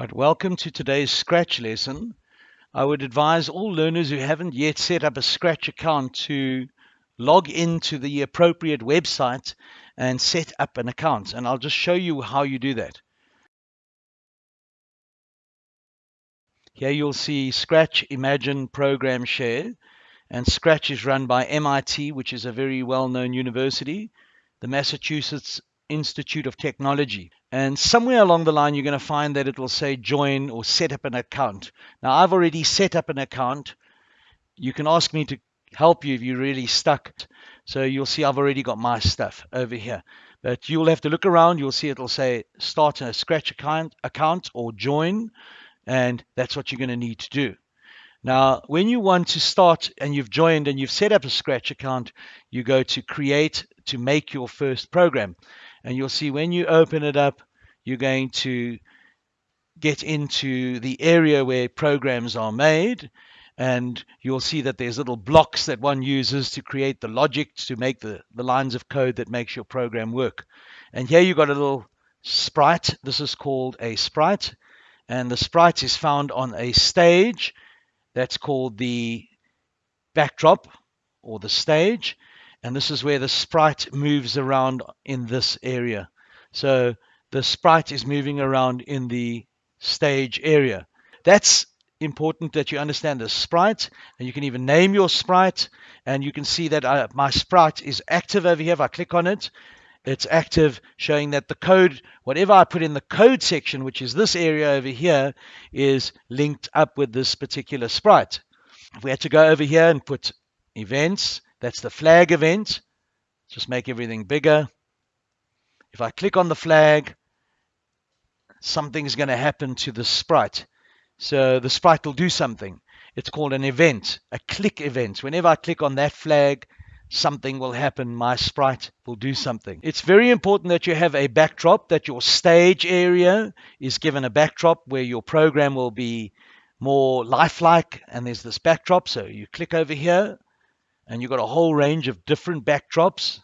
Right, welcome to today's Scratch lesson. I would advise all learners who haven't yet set up a Scratch account to log into the appropriate website and set up an account. And I'll just show you how you do that. Here you'll see Scratch Imagine Program Share. And Scratch is run by MIT, which is a very well-known university, the Massachusetts Institute of Technology. And somewhere along the line, you're going to find that it will say join or set up an account. Now, I've already set up an account. You can ask me to help you if you're really stuck. So you'll see I've already got my stuff over here. But you'll have to look around. You'll see it'll say start a Scratch account, account or join. And that's what you're going to need to do. Now, when you want to start and you've joined and you've set up a Scratch account, you go to create to make your first program. And you'll see when you open it up, you're going to get into the area where programs are made. And you'll see that there's little blocks that one uses to create the logic to make the, the lines of code that makes your program work. And here you've got a little sprite. This is called a sprite. And the sprite is found on a stage that's called the backdrop or the stage and this is where the sprite moves around in this area. So the sprite is moving around in the stage area. That's important that you understand the sprite and you can even name your sprite and you can see that uh, my sprite is active over here if I click on it it's active showing that the code whatever I put in the code section which is this area over here is linked up with this particular sprite if we had to go over here and put events that's the flag event. Just make everything bigger. If I click on the flag, something's going to happen to the sprite. So the sprite will do something. It's called an event, a click event. Whenever I click on that flag, something will happen. My sprite will do something. It's very important that you have a backdrop, that your stage area is given a backdrop where your program will be more lifelike. And there's this backdrop. So you click over here and you've got a whole range of different backdrops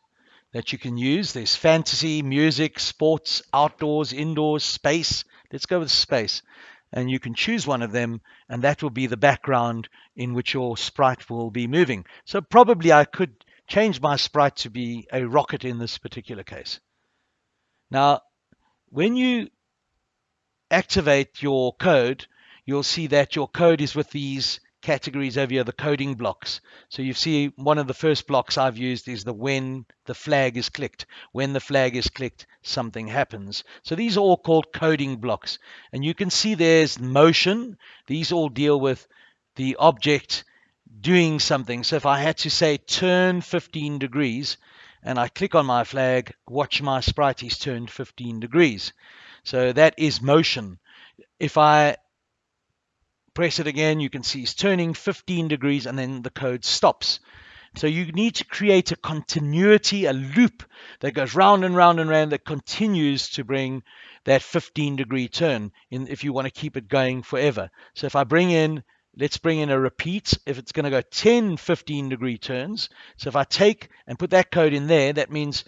that you can use. There's fantasy, music, sports, outdoors, indoors, space. Let's go with space. And you can choose one of them, and that will be the background in which your sprite will be moving. So probably I could change my sprite to be a rocket in this particular case. Now, when you activate your code, you'll see that your code is with these categories over here, the coding blocks. So you see one of the first blocks I've used is the when the flag is clicked. When the flag is clicked, something happens. So these are all called coding blocks. And you can see there's motion. These all deal with the object doing something. So if I had to say turn 15 degrees, and I click on my flag, watch my sprite is turned 15 degrees. So that is motion. If I press it again, you can see it's turning 15 degrees and then the code stops. So you need to create a continuity, a loop that goes round and round and round that continues to bring that 15 degree turn in if you want to keep it going forever. So if I bring in, let's bring in a repeat, if it's going to go 10 15 degree turns. So if I take and put that code in there, that means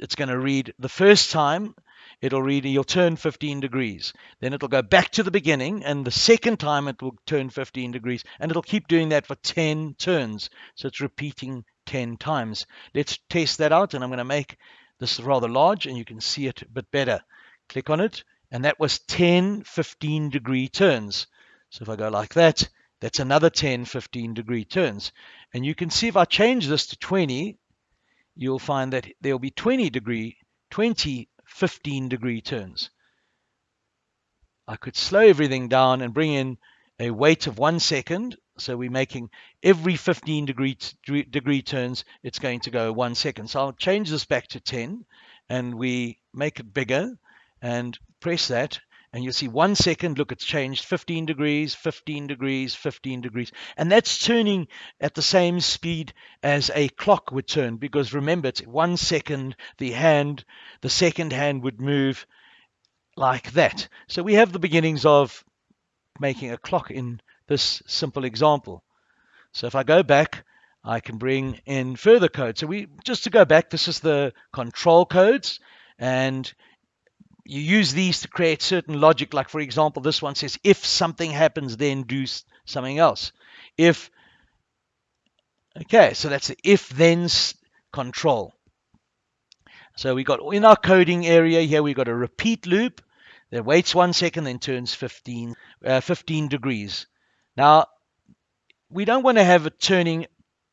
it's going to read the first time it'll read you'll turn 15 degrees. Then it'll go back to the beginning, and the second time it will turn 15 degrees, and it'll keep doing that for 10 turns. So it's repeating 10 times. Let's test that out, and I'm going to make this rather large, and you can see it a bit better. Click on it, and that was 10 15 degree turns. So if I go like that, that's another 10 15 degree turns. And you can see if I change this to 20, you'll find that there'll be 20 degree 20 15 degree turns. I could slow everything down and bring in a wait of one second. So we're making every 15 degree, degree turns, it's going to go one second. So I'll change this back to 10 and we make it bigger and press that and you'll see one second, look, it's changed 15 degrees, 15 degrees, 15 degrees. And that's turning at the same speed as a clock would turn because remember, it's one second, the hand, the second hand would move like that. So we have the beginnings of making a clock in this simple example. So if I go back, I can bring in further code. So we just to go back, this is the control codes. And you use these to create certain logic. Like, for example, this one says, if something happens, then do something else. If, okay, so that's the if then control. So we got in our coding area here, we got a repeat loop that waits one second, then turns 15, uh, 15 degrees. Now, we don't want to have it turning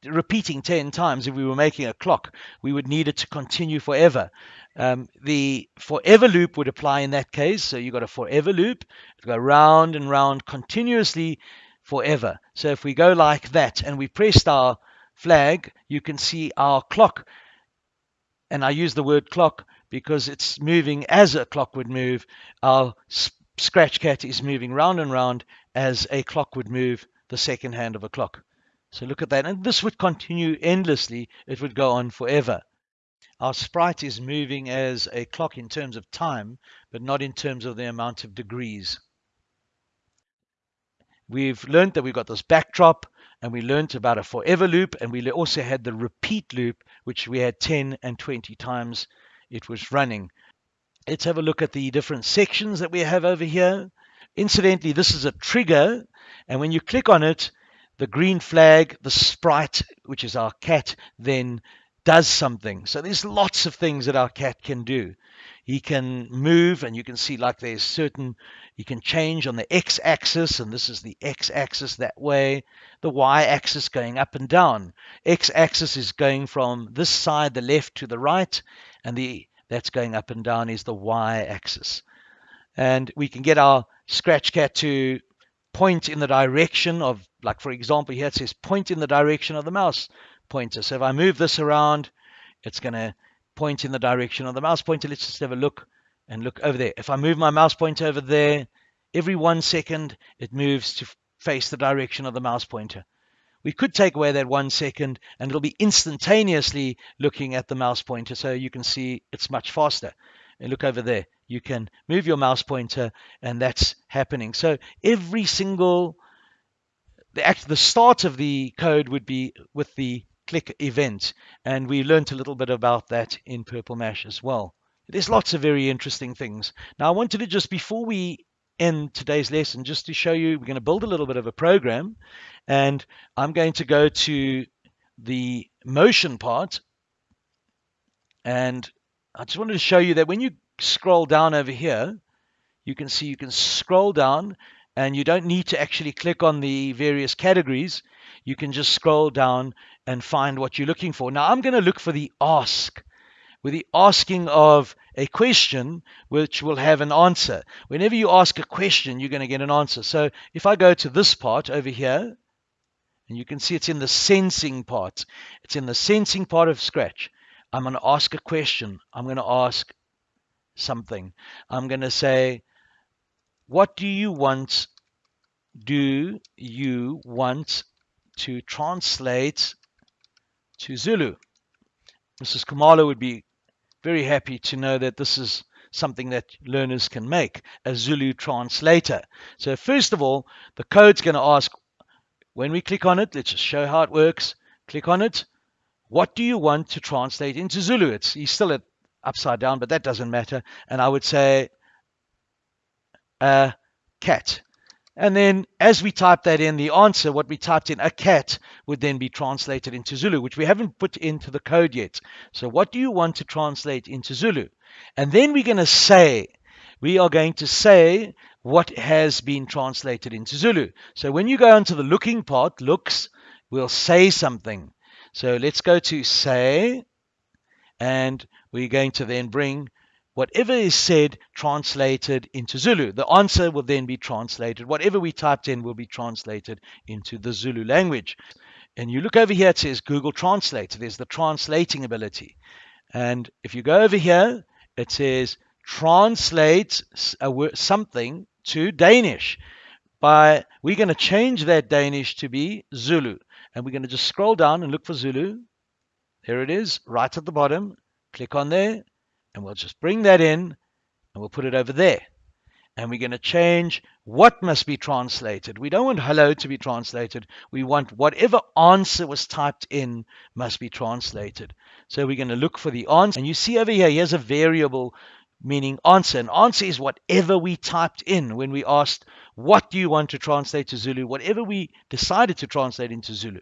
repeating 10 times if we were making a clock we would need it to continue forever um, the forever loop would apply in that case. So you've got a forever loop, it go round and round continuously forever. So if we go like that and we pressed our flag, you can see our clock. And I use the word clock because it's moving as a clock would move. Our scratch cat is moving round and round as a clock would move the second hand of a clock. So look at that. And this would continue endlessly. It would go on forever. Our sprite is moving as a clock in terms of time, but not in terms of the amount of degrees. We've learned that we've got this backdrop, and we learned about a forever loop, and we also had the repeat loop, which we had 10 and 20 times it was running. Let's have a look at the different sections that we have over here. Incidentally, this is a trigger, and when you click on it, the green flag, the sprite, which is our cat, then does something. So there's lots of things that our cat can do. He can move, and you can see like there's certain, he can change on the x axis, and this is the x axis that way, the y axis going up and down. X axis is going from this side, the left to the right, and the that's going up and down is the y axis. And we can get our scratch cat to point in the direction of, like for example, here it says point in the direction of the mouse pointer. So if I move this around, it's going to point in the direction of the mouse pointer. Let's just have a look and look over there. If I move my mouse pointer over there, every one second it moves to face the direction of the mouse pointer. We could take away that one second and it'll be instantaneously looking at the mouse pointer so you can see it's much faster. And look over there. You can move your mouse pointer and that's happening. So every single the act the start of the code would be with the click event. And we learned a little bit about that in Purple Mash as well. There's lots of very interesting things. Now, I wanted to just, before we end today's lesson, just to show you, we're going to build a little bit of a program. And I'm going to go to the motion part. And I just wanted to show you that when you scroll down over here, you can see you can scroll down and you don't need to actually click on the various categories. You can just scroll down and find what you're looking for. Now I'm going to look for the ask, with the asking of a question which will have an answer. Whenever you ask a question, you're going to get an answer. So if I go to this part over here, and you can see it's in the sensing part. It's in the sensing part of Scratch. I'm going to ask a question. I'm going to ask something. I'm going to say, what do you want? Do you want to translate to Zulu. Mrs. Kumalo would be very happy to know that this is something that learners can make, a Zulu translator. So first of all, the code's going to ask, when we click on it, let's just show how it works. Click on it. What do you want to translate into Zulu? It's he's still at upside down, but that doesn't matter. And I would say a cat. And then as we type that in, the answer, what we typed in, a cat, would then be translated into Zulu, which we haven't put into the code yet. So what do you want to translate into Zulu? And then we're going to say, we are going to say what has been translated into Zulu. So when you go onto the looking part, looks, we'll say something. So let's go to say, and we're going to then bring whatever is said translated into Zulu. The answer will then be translated. Whatever we typed in will be translated into the Zulu language. And you look over here, it says Google Translate. There's the translating ability. And if you go over here, it says translate something to Danish. By we're going to change that Danish to be Zulu. And we're going to just scroll down and look for Zulu. There it is, right at the bottom. Click on there and we'll just bring that in and we'll put it over there. And we're going to change what must be translated. We don't want hello to be translated. We want whatever answer was typed in must be translated. So we're going to look for the answer. And you see over here, here's a variable meaning answer. And answer is whatever we typed in when we asked, What do you want to translate to Zulu? Whatever we decided to translate into Zulu.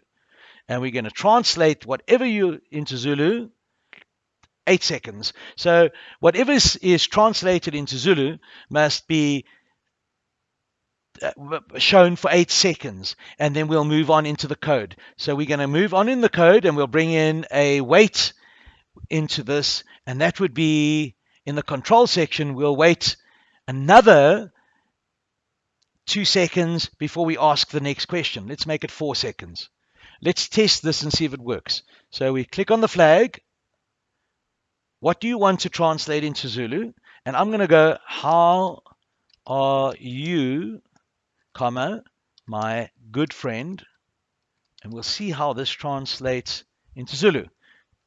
And we're going to translate whatever you into Zulu eight seconds. So whatever is, is translated into Zulu must be uh, shown for eight seconds and then we'll move on into the code. So we're going to move on in the code and we'll bring in a wait into this and that would be in the control section we'll wait another two seconds before we ask the next question. Let's make it four seconds. Let's test this and see if it works. So we click on the flag. What do you want to translate into Zulu? And I'm going to go, how are you comma, my good friend, and we'll see how this translates into Zulu.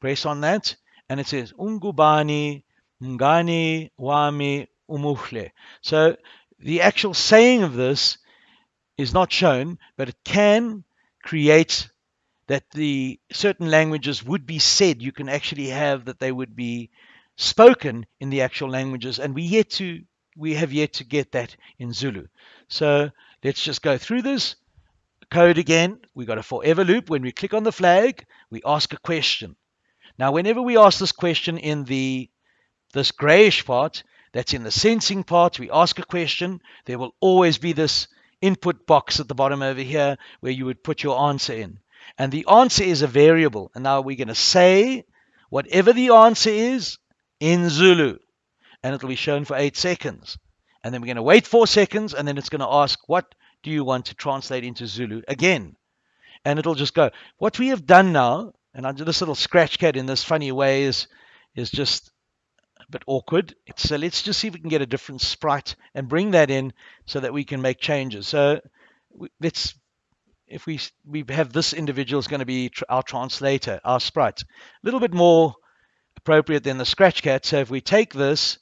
Press on that, and it says Ungubani Ngani Wami Umuhle. So the actual saying of this is not shown, but it can create that the certain languages would be said. You can actually have that they would be spoken in the actual languages, and we yet to we have yet to get that in Zulu. So Let's just go through this code again. We've got a forever loop. When we click on the flag, we ask a question. Now, whenever we ask this question in the this grayish part, that's in the sensing part, we ask a question, there will always be this input box at the bottom over here where you would put your answer in. And the answer is a variable. And now we're going to say whatever the answer is in Zulu. And it'll be shown for eight seconds and then we're going to wait four seconds, and then it's going to ask, what do you want to translate into Zulu again? And it'll just go. What we have done now, and under this little scratch cat in this funny way is, is just bit awkward. So let's just see if we can get a different sprite and bring that in so that we can make changes. So let's, if we we have this individual is going to be our translator, our sprite, a little bit more appropriate than the scratch cat. So if we take this,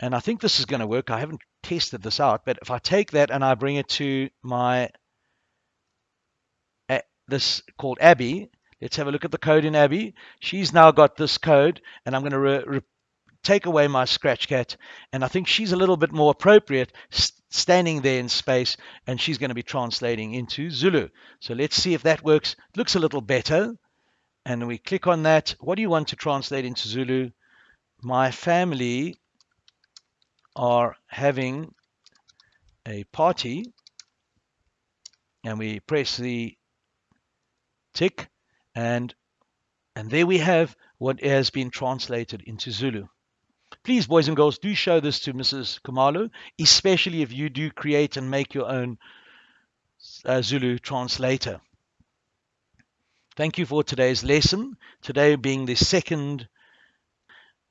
and I think this is going to work. I haven't tested this out, but if I take that and I bring it to my this called Abby, let's have a look at the code in Abby. She's now got this code, and I'm going to take away my scratch cat, and I think she's a little bit more appropriate standing there in space, and she's going to be translating into Zulu. So let's see if that works. Looks a little better, and we click on that. What do you want to translate into Zulu? My family are having a party and we press the tick and and there we have what has been translated into Zulu. Please, boys and girls, do show this to Mrs. Kumalo, especially if you do create and make your own uh, Zulu translator. Thank you for today's lesson. Today being the second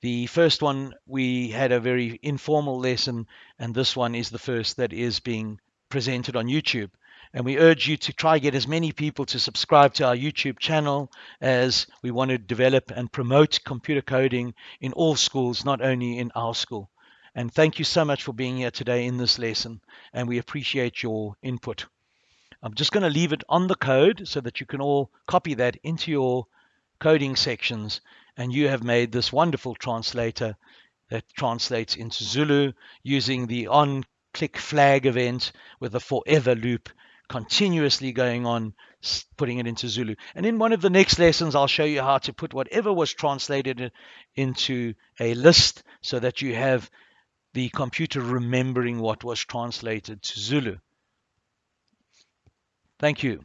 the first one, we had a very informal lesson, and this one is the first that is being presented on YouTube. And we urge you to try get as many people to subscribe to our YouTube channel as we want to develop and promote computer coding in all schools, not only in our school. And thank you so much for being here today in this lesson, and we appreciate your input. I'm just going to leave it on the code so that you can all copy that into your coding sections and you have made this wonderful translator that translates into Zulu using the on click flag event with a forever loop continuously going on putting it into Zulu. And in one of the next lessons, I'll show you how to put whatever was translated into a list so that you have the computer remembering what was translated to Zulu. Thank you.